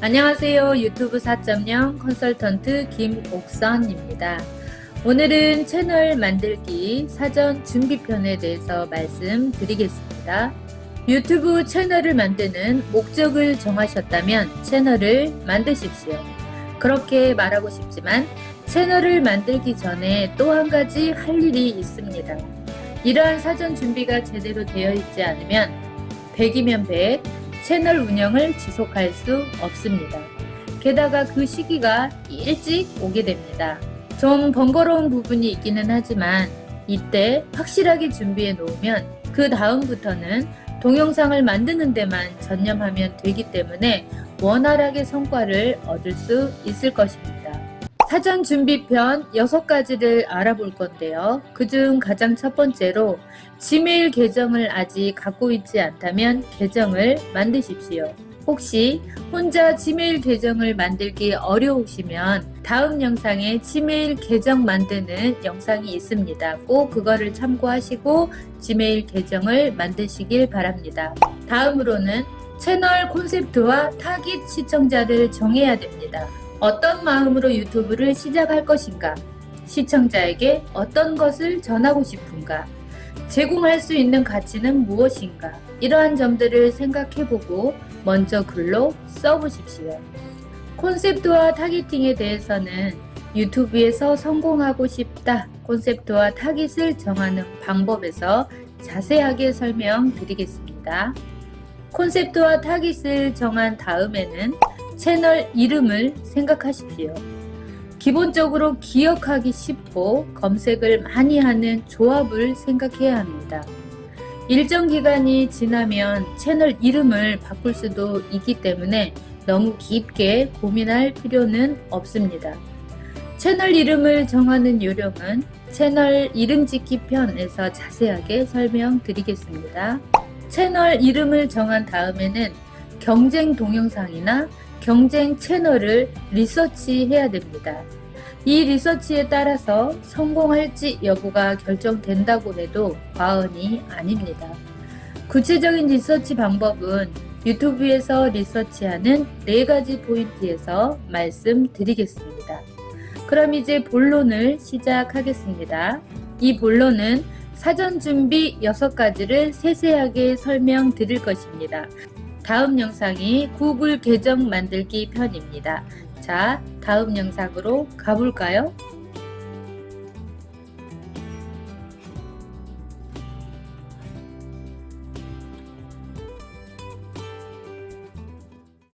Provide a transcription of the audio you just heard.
안녕하세요. 유튜브 4.0 컨설턴트 김옥선입니다. 오늘은 채널 만들기 사전 준비편에 대해서 말씀드리겠습니다. 유튜브 채널을 만드는 목적을 정하셨다면 채널을 만드십시오. 그렇게 말하고 싶지만 채널을 만들기 전에 또 한 가지 할 일이 있습니다. 이러한 사전 준비가 제대로 되어 있지 않으면 100이면 100, 채널 운영을 지속할 수 없습니다. 게다가 그 시기가 일찍 오게 됩니다. 좀 번거로운 부분이 있기는 하지만 이때 확실하게 준비해 놓으면 그 다음부터는 동영상을 만드는 데만 전념하면 되기 때문에 원활하게 성과를 얻을 수 있을 것입니다. 사전 준비편 6가지를 알아볼 건데요. 그중 가장 첫 번째로 지메일 계정을 아직 갖고 있지 않다면 계정을 만드십시오. 혹시 혼자 지메일 계정을 만들기 어려우시면 다음 영상에 지메일 계정 만드는 영상이 있습니다. 꼭 그거를 참고하시고 지메일 계정을 만드시길 바랍니다. 다음으로는 채널 콘셉트와 타깃 시청자를 정해야 됩니다. 어떤 마음으로 유튜브를 시작할 것인가? 시청자에게 어떤 것을 전하고 싶은가? 제공할 수 있는 가치는 무엇인가? 이러한 점들을 생각해보고 먼저 글로 써보십시오. 콘셉트와 타깃팅에 대해서는 유튜브에서 성공하고 싶다 콘셉트와 타깃을 정하는 방법에서 자세하게 설명드리겠습니다. 콘셉트와 타깃을 정한 다음에는 채널 이름을 생각하십시오. 기본적으로 기억하기 쉽고 검색을 많이 하는 조합을 생각해야 합니다. 일정 기간이 지나면 채널 이름을 바꿀 수도 있기 때문에 너무 깊게 고민할 필요는 없습니다. 채널 이름을 정하는 요령은 채널 이름 짓기 편에서 자세하게 설명드리겠습니다. 채널 이름을 정한 다음에는 경쟁 동영상이나 경쟁 채널을 리서치해야 됩니다. 이 리서치에 따라서 성공할지 여부가 결정된다고 해도 과언이 아닙니다. 구체적인 리서치 방법은 유튜브에서 리서치하는 4가지 포인트에서 말씀드리겠습니다. 그럼 이제 본론을 시작하겠습니다. 이 본론은 사전 준비 6가지를 세세하게 설명드릴 것입니다. 다음 영상이 구글 계정 만들기 편입니다. 자, 다음 영상으로 가볼까요?